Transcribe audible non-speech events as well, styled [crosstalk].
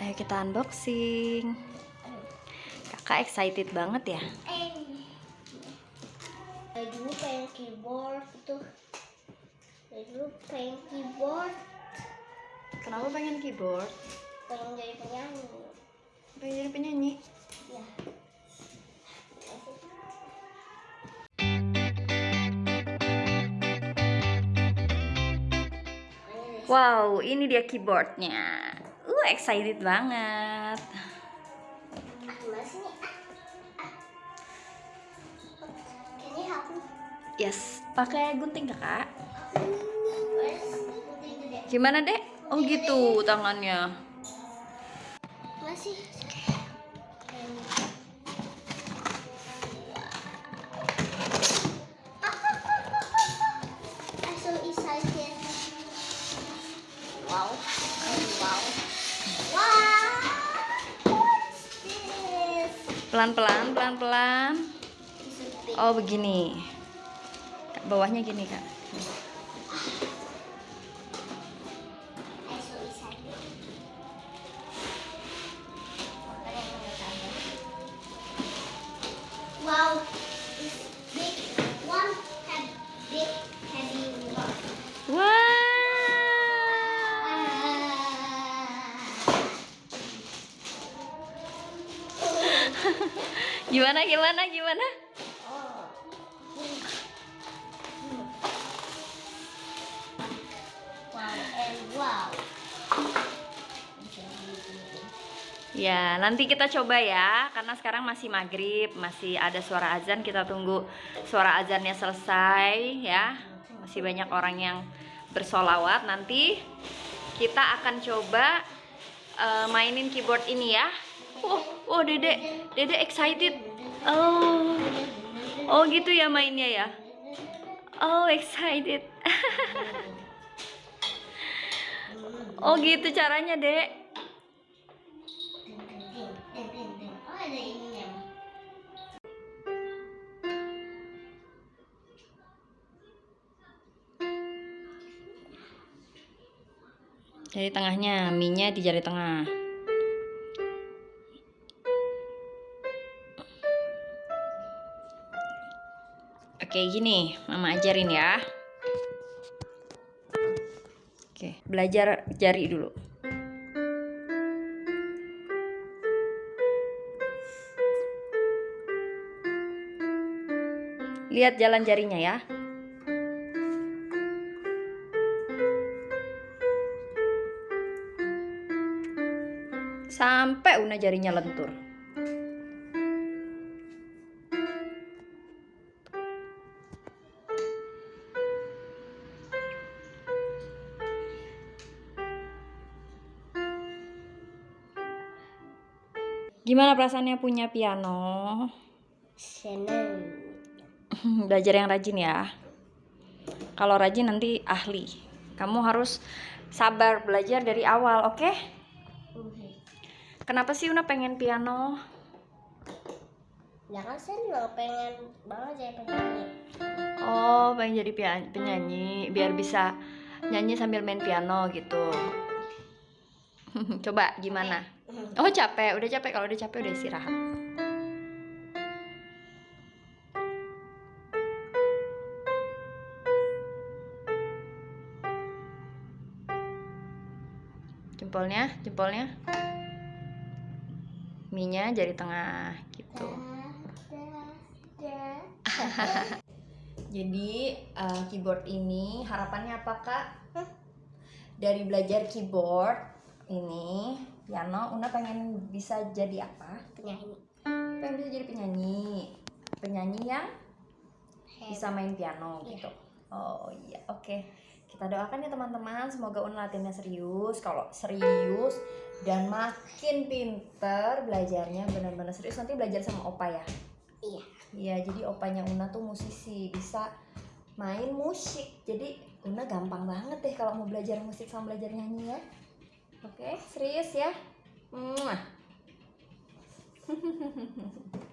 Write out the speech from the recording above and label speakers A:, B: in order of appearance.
A: Ayo kita unboxing. Kakak excited banget ya?
B: Eh, dari dulu pengen keyboard itu. Dari dulu pengen keyboard,
A: Kenapa pengen keyboard?
B: pengen jadi penyanyi.
A: Pengen jadi penyanyi?
B: Ya.
A: Wow, ini dia keyboardnya. Uh, excited banget. Yes, pakai gunting kakak. Gimana dek? Oh gitu tangannya.
B: Masih.
A: Pelan-pelan, pelan-pelan. Oh begini. Bawahnya gini kak.
B: Wow,
A: Gimana, gimana, gimana? Ya, nanti kita coba ya, karena sekarang masih maghrib, masih ada suara azan. Kita tunggu suara azannya selesai ya. Masih banyak orang yang bersolawat. Nanti kita akan coba eh, mainin keyboard ini ya. Oh, oh, Dede, Dede excited. Oh, oh gitu ya mainnya ya. Oh, excited. [laughs] oh gitu caranya, Dek. Jari tengahnya, minyak di jari tengah. Oke, gini, Mama ajarin ya. Oke, belajar jari dulu. Lihat jalan jarinya ya. Sampai Una jarinya lentur. Gimana perasaannya punya piano?
B: Seneng. [laughs]
A: Belajar yang rajin ya. Kalau rajin nanti ahli. Kamu harus sabar belajar dari awal, oke? Kenapa sih Una pengen piano?
B: Ya kan juga pengen banget jadi penyanyi.
A: Oh, pengen jadi penyanyi biar bisa nyanyi sambil main piano gitu. [laughs] Coba gimana? Oh, capek. Udah capek. Kalau udah capek udah istirahat. Jempolnya, jempolnya. Minya jari tengah gitu. [laughs] Jadi eh, keyboard ini harapannya apa kak? Dari belajar keyboard ini piano, Una pengen bisa jadi apa?
B: Penyanyi.
A: Pengen bisa jadi penyanyi, penyanyi yang bisa main piano gitu. Oh iya, oke. Kita doakan ya teman-teman, semoga Una latihannya serius. Kalau serius dan makin pinter belajarnya benar-benar serius nanti belajar sama Opa ya.
B: Iya.
A: Iya, jadi opanya Una tuh musisi, bisa main musik. Jadi Una gampang banget deh kalau mau belajar musik sama belajar nyanyi ya. Oke, serius ya. Muah. [laughs]